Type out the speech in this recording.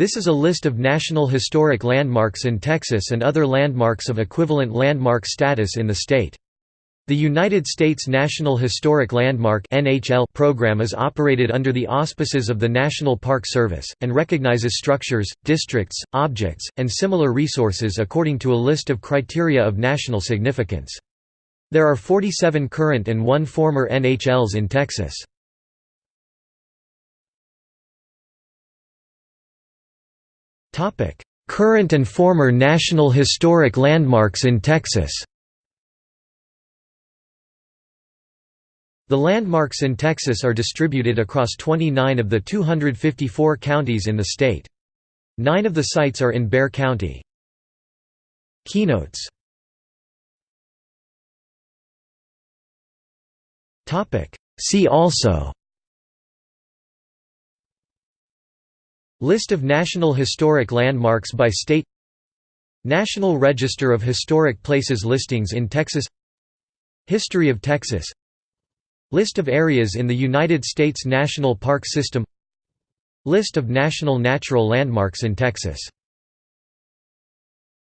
This is a list of National Historic Landmarks in Texas and other landmarks of equivalent landmark status in the state. The United States National Historic Landmark program is operated under the auspices of the National Park Service, and recognizes structures, districts, objects, and similar resources according to a list of criteria of national significance. There are 47 current and one former NHLs in Texas. Current and former National Historic Landmarks in Texas The landmarks in Texas are distributed across 29 of the 254 counties in the state. Nine of the sites are in Bexar County. Keynotes See also List of National Historic Landmarks by state National Register of Historic Places listings in Texas History of Texas List of areas in the United States National Park System List of national natural landmarks in Texas